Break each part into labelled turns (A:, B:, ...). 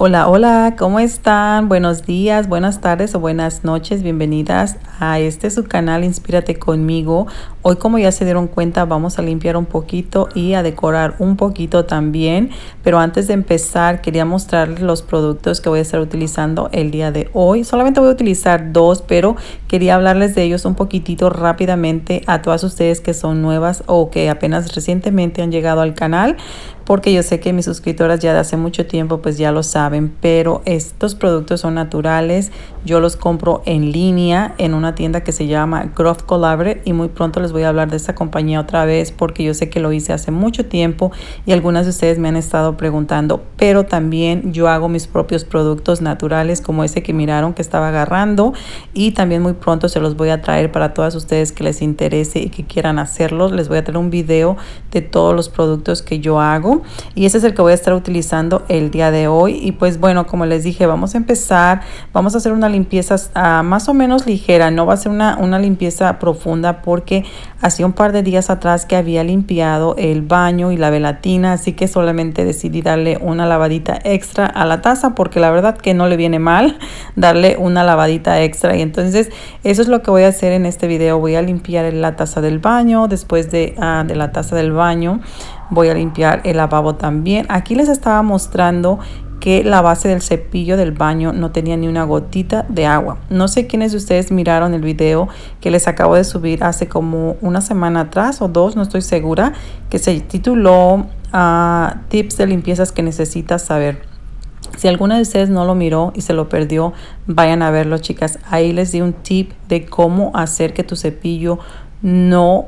A: Hola, hola, ¿cómo están? Buenos días, buenas tardes o buenas noches. Bienvenidas a este su canal Inspírate conmigo. Hoy como ya se dieron cuenta vamos a limpiar un poquito y a decorar un poquito también. Pero antes de empezar quería mostrarles los productos que voy a estar utilizando el día de hoy. Solamente voy a utilizar dos, pero quería hablarles de ellos un poquitito rápidamente a todas ustedes que son nuevas o que apenas recientemente han llegado al canal porque yo sé que mis suscriptoras ya de hace mucho tiempo pues ya lo saben, pero estos productos son naturales. Yo los compro en línea en una tienda que se llama Growth Collaborate y muy pronto les voy a hablar de esta compañía otra vez porque yo sé que lo hice hace mucho tiempo y algunas de ustedes me han estado preguntando, pero también yo hago mis propios productos naturales como ese que miraron que estaba agarrando y también muy pronto se los voy a traer para todas ustedes que les interese y que quieran hacerlos. Les voy a traer un video de todos los productos que yo hago y ese es el que voy a estar utilizando el día de hoy y pues bueno como les dije vamos a empezar vamos a hacer una limpieza uh, más o menos ligera no va a ser una, una limpieza profunda porque hacía un par de días atrás que había limpiado el baño y la velatina así que solamente decidí darle una lavadita extra a la taza porque la verdad que no le viene mal darle una lavadita extra. Y entonces eso es lo que voy a hacer en este video. Voy a limpiar la taza del baño después de, uh, de la taza del baño voy a limpiar el lavabo también. Aquí les estaba mostrando que la base del cepillo del baño no tenía ni una gotita de agua. No sé quiénes de ustedes miraron el video que les acabo de subir hace como una semana atrás o dos, no estoy segura, que se tituló ah, Tips de limpiezas que necesitas saber. Si alguna de ustedes no lo miró y se lo perdió, vayan a verlo, chicas. Ahí les di un tip de cómo hacer que tu cepillo no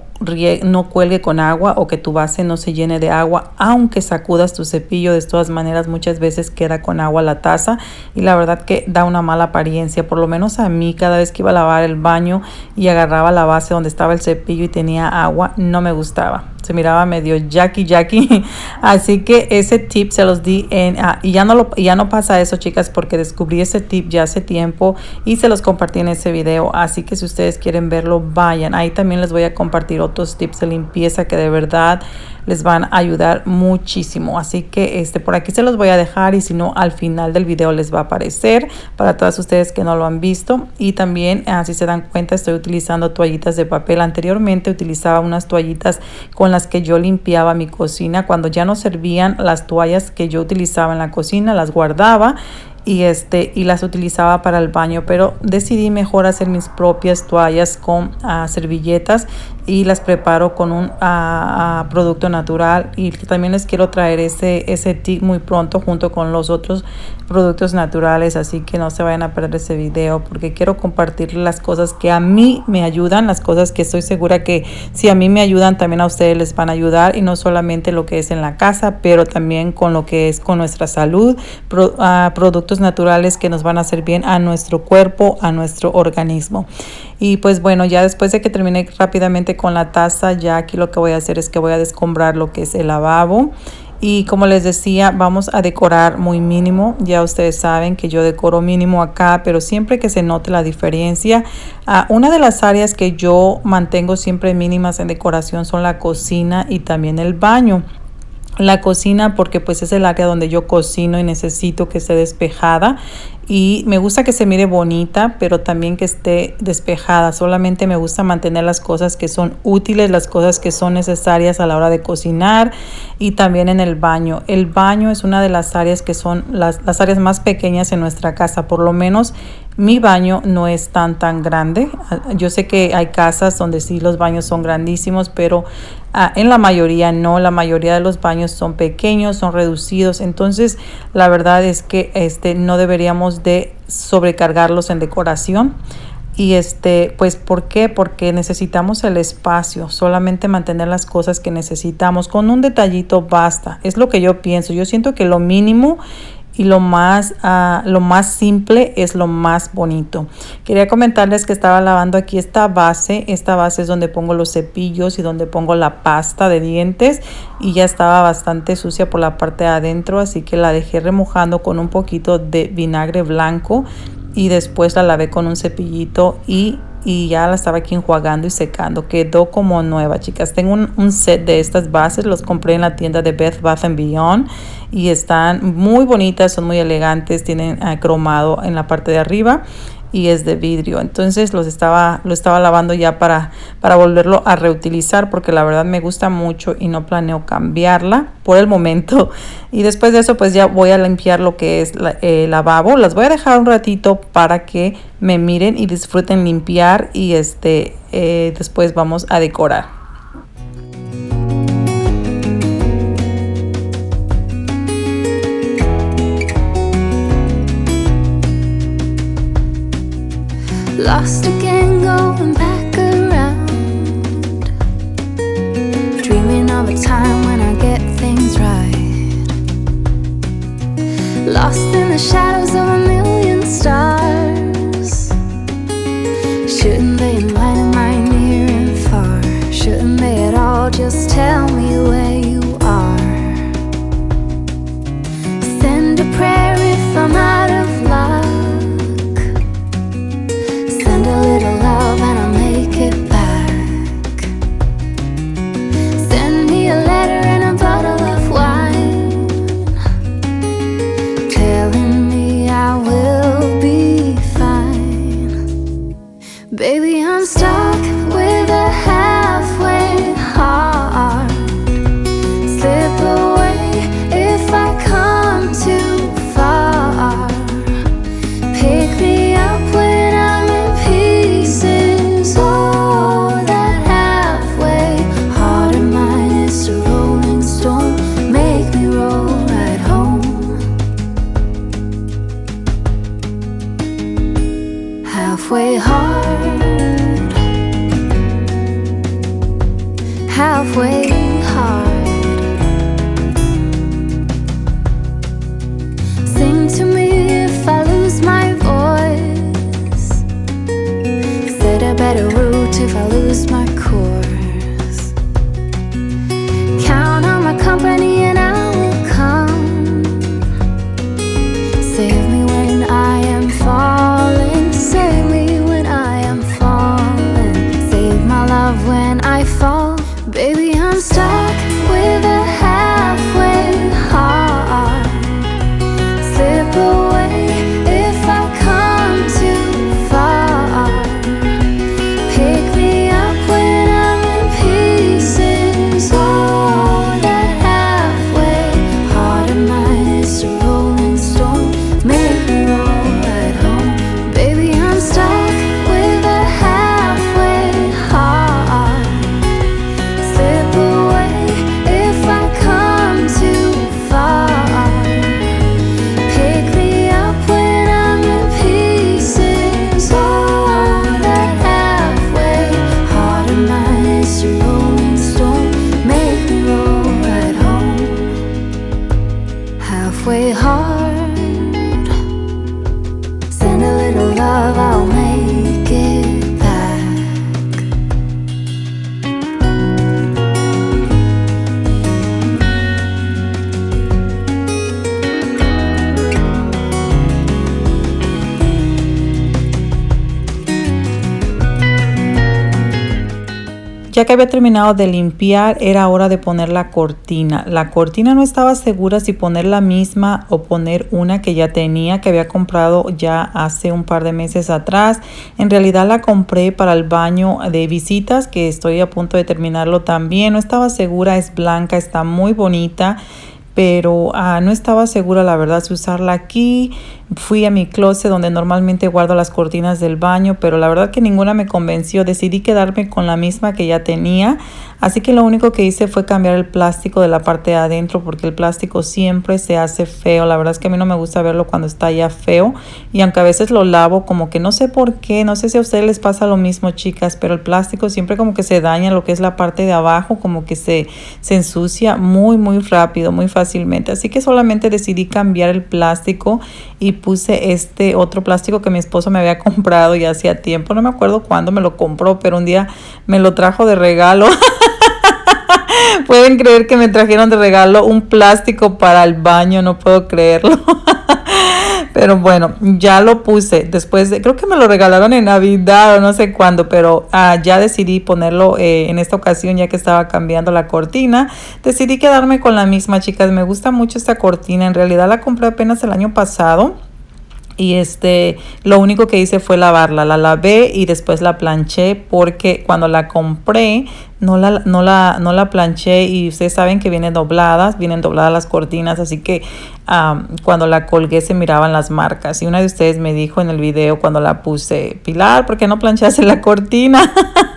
A: no cuelgue con agua o que tu base no se llene de agua, aunque sacudas tu cepillo, de todas maneras muchas veces queda con agua la taza y la verdad que da una mala apariencia, por lo menos a mí cada vez que iba a lavar el baño y agarraba la base donde estaba el cepillo y tenía agua, no me gustaba. Se miraba medio Jackie Jackie así que ese tip se los di en ah, y ya no lo ya no pasa eso chicas porque descubrí ese tip ya hace tiempo y se los compartí en ese video. Así que si ustedes quieren verlo vayan. Ahí también les voy a compartir otros tips de limpieza que de verdad les van a ayudar muchísimo. Así que este por aquí se los voy a dejar y si no al final del video les va a aparecer para todas ustedes que no lo han visto. Y también así se dan cuenta estoy utilizando toallitas de papel. Anteriormente utilizaba unas toallitas con las que yo limpiaba mi cocina. Cuando ya no servían las toallas que yo utilizaba en la cocina las guardaba y este y las utilizaba para el baño. Pero decidí mejor hacer mis propias toallas con uh, servilletas y las preparo con un uh, producto natural y también les quiero traer ese ese tip muy pronto junto con los otros productos naturales así que no se vayan a perder ese video porque quiero compartir las cosas que a mí me ayudan las cosas que estoy segura que si a mí me ayudan también a ustedes les van a ayudar y no solamente lo que es en la casa pero también con lo que es con nuestra salud uh, productos naturales que nos van a hacer bien a nuestro cuerpo, a nuestro organismo. Y pues bueno, ya después de que termine rápidamente con la taza, ya aquí lo que voy a hacer es que voy a descombrar lo que es el lavabo. Y como les decía, vamos a decorar muy mínimo. Ya ustedes saben que yo decoro mínimo acá, pero siempre que se note la diferencia. Uh, una de las áreas que yo mantengo siempre mínimas en decoración son la cocina y también el baño la cocina porque pues es el área donde yo cocino y necesito que esté despejada y me gusta que se mire bonita pero también que esté despejada solamente me gusta mantener las cosas que son útiles las cosas que son necesarias a la hora de cocinar y también en el baño el baño es una de las áreas que son las, las áreas más pequeñas en nuestra casa por lo menos mi baño no es tan tan grande. Yo sé que hay casas donde sí los baños son grandísimos, pero ah, en la mayoría no. La mayoría de los baños son pequeños, son reducidos. Entonces, la verdad es que este no deberíamos de sobrecargarlos en decoración. Y este, pues, ¿por qué? Porque necesitamos el espacio, solamente mantener las cosas que necesitamos. Con un detallito basta. Es lo que yo pienso. Yo siento que lo mínimo y lo más, uh, lo más simple es lo más bonito. Quería comentarles que estaba lavando aquí esta base. Esta base es donde pongo los cepillos y donde pongo la pasta de dientes y ya estaba bastante sucia por la parte de adentro, así que la dejé remojando con un poquito de vinagre blanco y después la lavé con un cepillito y y ya la estaba aquí enjuagando y secando. Quedó como nueva, chicas. Tengo un, set de estas bases, los compré en la tienda de Beth Bath Beyond y están muy bonitas, son muy elegantes, tienen cromado en la parte de arriba y es de vidrio. Entonces los estaba lo estaba lavando ya para para volverlo a reutilizar porque la verdad me gusta mucho y no planeo cambiarla por el momento. Y después de eso pues ya voy a limpiar lo que es el lavabo. Las voy a dejar un ratito para que me miren y disfruten limpiar y este eh, después vamos a decorar
B: Lost again, going back around. Dreaming of a time when I get things right. Lost in the shadows of a million stars. better route if I lose my course. Count on my company
A: Ya que había terminado de limpiar, era hora de poner la cortina. La cortina no estaba segura si poner la misma o poner una que ya tenía, que había comprado ya hace un par de meses atrás. En realidad la compré para el baño de visitas, que estoy a punto de terminarlo también. No estaba segura, es blanca, está muy bonita pero ah, no estaba segura la verdad si usarla aquí Fui a mi closet donde normalmente guardo las cortinas del baño, pero la verdad que ninguna me convenció. Decidí quedarme con la misma que ya tenía. Así que lo único que hice fue cambiar el plástico de la parte de adentro porque el plástico siempre se hace feo. La verdad es que a mí no me gusta verlo cuando está ya feo. Y aunque a veces lo lavo, como que no sé por qué, no sé si a ustedes les pasa lo mismo, chicas, pero el plástico siempre como que se daña lo que es la parte de abajo, como que se, se ensucia muy, muy rápido, muy fácilmente. Así que solamente decidí cambiar el plástico y puse este otro plástico que mi esposo me había comprado ya hacía tiempo. No me acuerdo cuándo me lo compró, pero un día me lo trajo de regalo. Pueden creer que me trajeron de regalo un plástico para el baño, no puedo creerlo. pero bueno, ya lo puse después de, creo que me lo regalaron en Navidad o no sé cuándo, pero ah, ya decidí ponerlo eh, en esta ocasión ya que estaba cambiando la cortina. Decidí quedarme con la misma, chicas. Me gusta mucho esta cortina. En realidad la compré apenas el año pasado y este lo único que hice fue lavarla la lavé y después la planché porque cuando la compré no la, no la, no la planché y ustedes saben que vienen dobladas vienen dobladas las cortinas así que cuando la colgué se miraban las marcas y una de ustedes me dijo en el video cuando la puse Pilar ¿por qué no planchaste la cortina?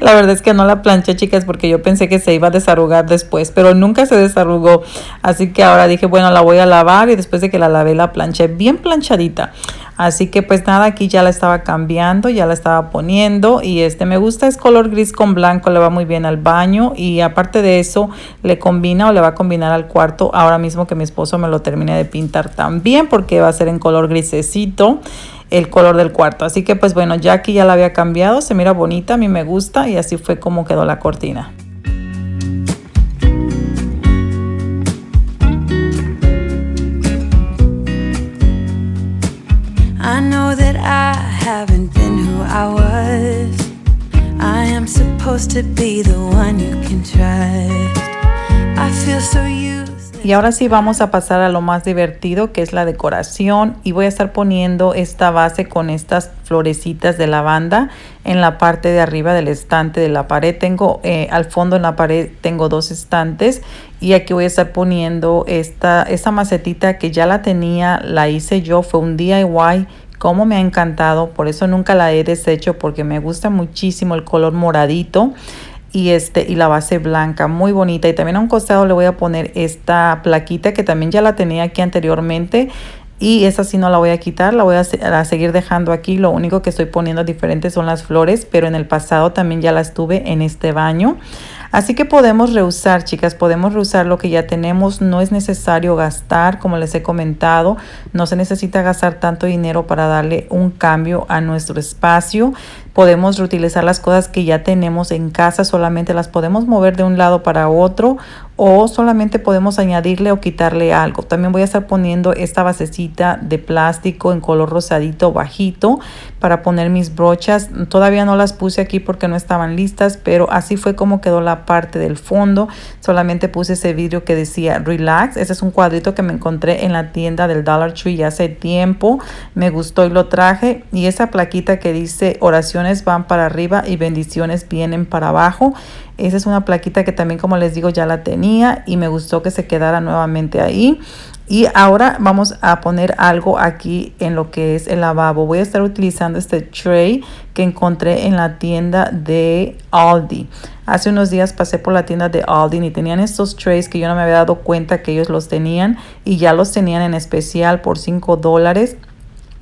A: la verdad es que no la planché, chicas, porque yo pensé que se iba a desarrugar después, pero nunca se desarrugó. Así que ahora dije, bueno, la voy a lavar y después de que la lavé, la planché bien planchadita. Así que pues nada, aquí ya la estaba cambiando, ya la estaba poniendo y este me gusta, es color gris con blanco, le va muy bien al baño y aparte de eso le combina o le va a combinar al cuarto ahora mismo que mi esposo me lo termine de pintar también porque va a ser en color grisecito el color del cuarto. Así que pues bueno, ya aquí ya la había cambiado, se mira bonita, a mí me gusta y así fue como quedó la cortina. I know that I haven't been who I was. I am supposed to be the one you can trust. I feel so used. Y ahora sí vamos a pasar a lo más divertido que es la decoración. Y voy a estar poniendo esta base con estas florecitas de lavanda en la parte de arriba del estante de la pared. Tengo eh, al fondo en la pared tengo dos estantes. Y aquí voy a estar poniendo esta, esta macetita que ya la tenía, la hice yo, fue un DIY como me ha encantado, por eso nunca la he deshecho porque me gusta muchísimo el color moradito y este y la base blanca muy bonita y también a un costado le voy a poner esta plaquita que también ya la tenía aquí anteriormente y esa sí no la voy a quitar, la voy a, a, seguir dejando aquí. Lo único que estoy poniendo diferente son las flores, pero en el pasado también ya las tuve en este baño. Así que podemos reusar, chicas, podemos reusar lo que ya tenemos. No es necesario gastar, como les he comentado, no se necesita gastar tanto dinero para darle un cambio a nuestro espacio. Podemos reutilizar las cosas que ya tenemos en casa, solamente las podemos mover de un lado para otro o solamente podemos añadirle o quitarle algo. También voy a estar poniendo esta basecita de plástico en color rosadito bajito para poner mis brochas. Todavía no las puse aquí porque no estaban listas, pero así fue como quedó la parte del fondo. Solamente puse ese vidrio que decía relax. Ese es un cuadrito que me encontré en la tienda del Dollar Tree hace tiempo. Me gustó y lo traje. Y esa plaquita que dice oraciones van para arriba y bendiciones vienen para abajo. Esa es una plaquita que también, como les digo, ya la tenía y me gustó que se quedara nuevamente ahí. Y ahora vamos a poner algo aquí en lo que es el lavabo. Voy a estar utilizando este tray que encontré en la tienda de Aldi. Hace unos días pasé por la tienda de Aldi y tenían estos trays que yo no me había dado cuenta que ellos los tenían y ya los tenían en especial por 5 dólares.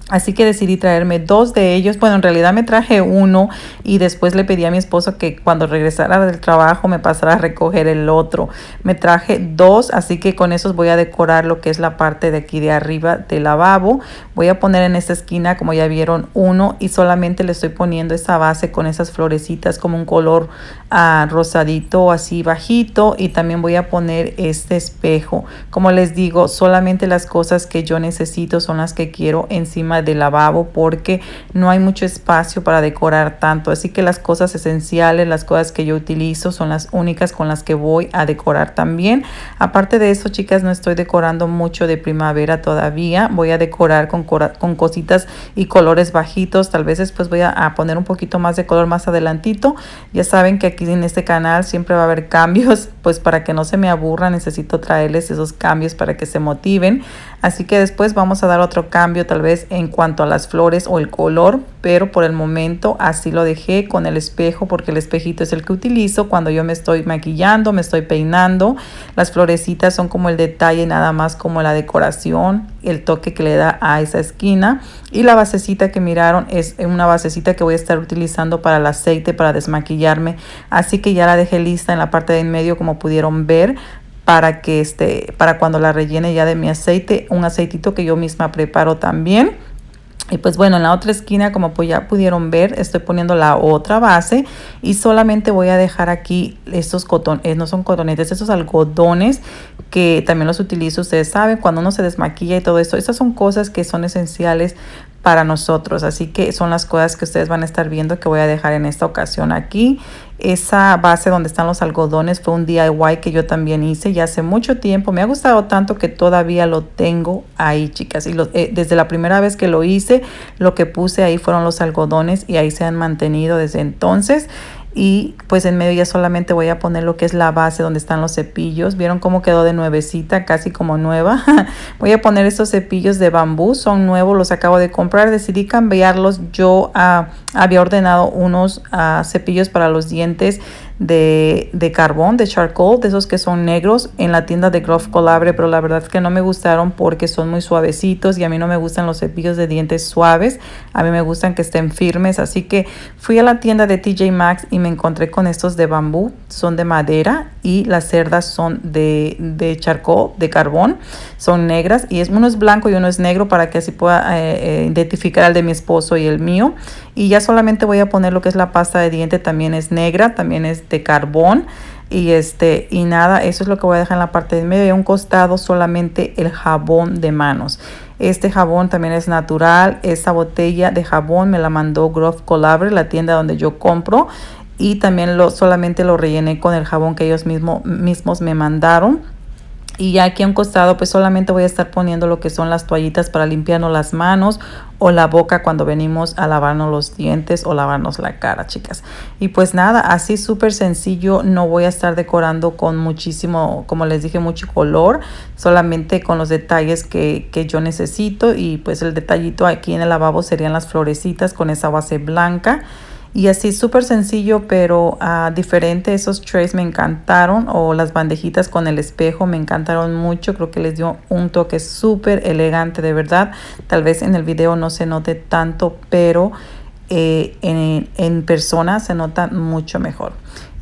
A: Así que decidí traerme dos de ellos. Bueno, en realidad me traje uno y después le pedí a mi esposo que cuando regresara del trabajo me pasara a recoger el otro. Me traje dos, así que con esos voy a decorar lo que es la parte de aquí de arriba del lavabo. Voy a poner en esta esquina, como ya vieron, uno y solamente le estoy poniendo esa base con esas florecitas como un color uh, rosadito así bajito y también voy a poner este espejo. Como les digo, solamente las cosas que yo necesito son las que quiero encima de lavabo porque no hay mucho espacio para decorar tanto. Así que las cosas esenciales, las cosas que yo utilizo son las únicas con las que voy a decorar también. Aparte de eso, chicas, no estoy decorando mucho de primavera todavía. Voy a decorar con, con cositas y colores bajitos. Tal vez después voy a, a poner un poquito más de color más adelantito. Ya saben que aquí en este canal siempre va a haber cambios, pues para que no se me aburra necesito traerles esos cambios para que se motiven. Así que después vamos a dar otro cambio tal vez en cuanto a las flores o el color, pero por el momento así lo dejé con el espejo porque el espejito es el que utilizo cuando yo me estoy maquillando, me estoy peinando. Las florecitas son como el detalle nada más como la decoración, el toque que le da a esa esquina. Y la basecita que miraron es una basecita que voy a estar utilizando para el aceite, para desmaquillarme. Así que ya la dejé lista en la parte de en medio como pudieron ver para que este para cuando la rellene ya de mi aceite un aceitito que yo misma preparo también y pues bueno, en la otra esquina, como pues ya pudieron ver, estoy poniendo la otra base y solamente voy a dejar aquí estos cotones, eh, no son cotonetes, estos algodones que también los utilizo, ustedes saben, cuando uno se desmaquilla y todo esto. Estas son cosas que son esenciales para nosotros. Así que son las cosas que ustedes van a estar viendo que voy a dejar en esta ocasión aquí. Esa base donde están los algodones fue un DIY que yo también hice ya hace mucho tiempo. Me ha gustado tanto que todavía lo tengo ahí, chicas. Y eh, desde la primera vez que lo hice, lo que puse ahí fueron los algodones y ahí se han mantenido desde entonces y pues en medio ya solamente voy a poner lo que es la base donde están los cepillos. ¿Vieron cómo quedó de nuevecita? Casi como nueva. voy a poner estos cepillos de bambú, son nuevos, los acabo de comprar. Decidí cambiarlos. Yo ah, había ordenado unos ah, cepillos para los dientes de, de, carbón, de charcoal, de esos que son negros en la tienda de Grove Colabre, pero la verdad es que no me gustaron porque son muy suavecitos y a mí no me gustan los cepillos de dientes suaves, a mí me gustan que estén firmes, así que fui a la tienda de TJ Maxx y me encontré con estos de bambú, son de madera y las cerdas son de, de charcoal, de carbón, son negras y uno es blanco y uno es negro para que así pueda eh, eh, identificar al de mi esposo y el mío y ya solamente voy a poner lo que es la pasta de diente, también es negra, también es de carbón y este y nada eso es lo que voy a dejar en la parte de medio y a un costado solamente el jabón de manos. Este jabón también es natural esta botella de jabón me la mandó Grove Colabre la tienda donde yo compro y también lo solamente lo rellené con el jabón que ellos mismo, mismos me mandaron y ya aquí a un costado pues solamente voy a estar poniendo lo que son las toallitas para limpiarnos las manos o la boca cuando venimos a lavarnos los dientes o lavarnos la cara chicas. Y pues nada así súper sencillo no voy a estar decorando con muchísimo como les dije mucho color solamente con los detalles que, que yo necesito y pues el detallito aquí en el lavabo serían las florecitas con esa base blanca y así súper sencillo, pero uh, diferente. Esos trays me encantaron. O las bandejitas con el espejo me encantaron mucho. Creo que les dio un toque súper elegante, de verdad. Tal vez en el video no se note tanto, pero eh, en, en persona se nota mucho mejor.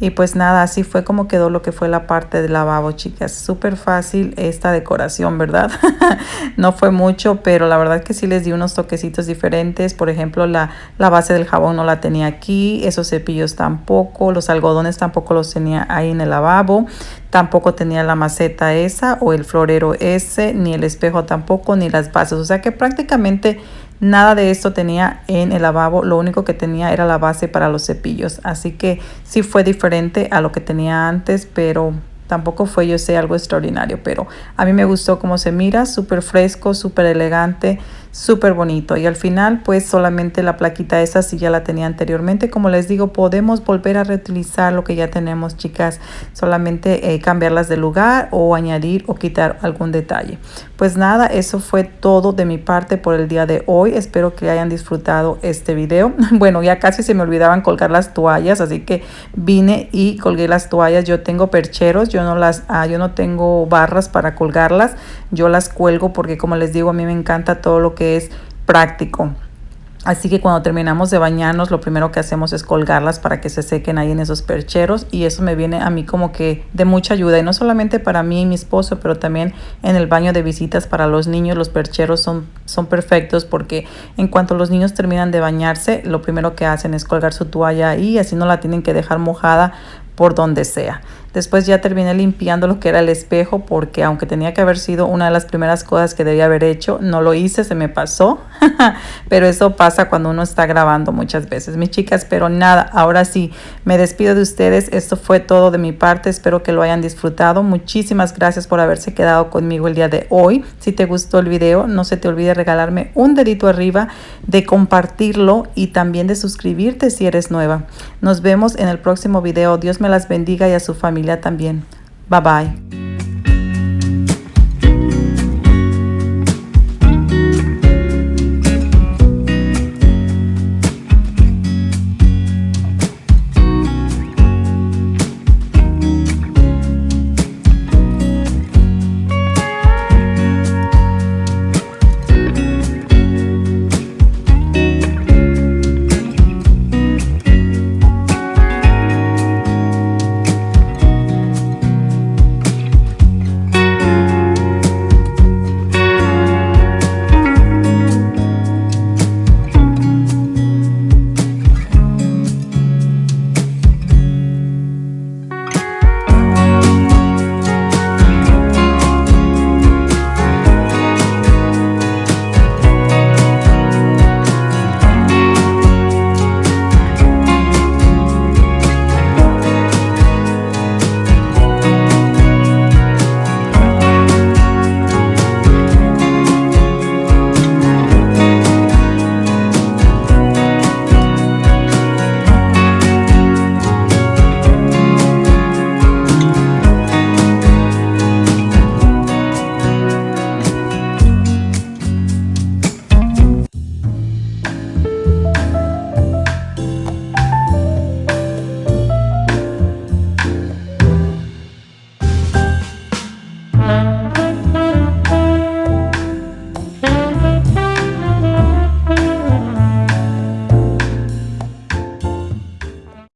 A: Y pues nada, así fue como quedó lo que fue la parte del lavabo, chicas. Súper fácil esta decoración, ¿verdad? no fue mucho, pero la verdad que sí les di unos toquecitos diferentes. Por ejemplo, la, la base del jabón no la tenía aquí, esos cepillos tampoco, los algodones tampoco los tenía ahí en el lavabo. Tampoco tenía la maceta esa o el florero ese, ni el espejo tampoco, ni las bases. O sea que prácticamente Nada de esto tenía en el lavabo, lo único que tenía era la base para los cepillos. Así que sí fue diferente a lo que tenía antes, pero tampoco fue yo sé algo extraordinario. Pero a mí me gustó cómo se mira, súper fresco, súper elegante súper bonito y al final pues solamente la plaquita esa si ya la tenía anteriormente. Como les digo podemos volver a reutilizar lo que ya tenemos chicas. Solamente eh, cambiarlas de lugar o añadir o quitar algún detalle. Pues nada eso fue todo de mi parte por el día de hoy. Espero que hayan disfrutado este video. Bueno ya casi se me olvidaban colgar las toallas así que vine y colgué las toallas. Yo tengo percheros yo no las ah, yo no tengo barras para colgarlas. Yo las cuelgo porque como les digo a mí me encanta todo lo que es práctico. Así que cuando terminamos de bañarnos, lo primero que hacemos es colgarlas para que se sequen ahí en esos percheros y eso me viene a mí como que de mucha ayuda. Y no solamente para mí y mi esposo, pero también en el baño de visitas para los niños. Los percheros son, son perfectos porque en cuanto los niños terminan de bañarse, lo primero que hacen es colgar su toalla ahí, así no la tienen que dejar mojada por donde sea. Después ya terminé limpiando lo que era el espejo porque aunque tenía que haber sido una de las primeras cosas que debía haber hecho, no lo hice, se me pasó. pero eso pasa cuando uno está grabando muchas veces. Mis chicas, pero nada, ahora sí, me despido de ustedes. Esto fue todo de mi parte. Espero que lo hayan disfrutado. Muchísimas gracias por haberse quedado conmigo el día de hoy. Si te gustó el video, no se te olvide regalarme un dedito arriba, de compartirlo y también de suscribirte si eres nueva. Nos vemos en el próximo video. Dios me las bendiga y a su también. Bye bye.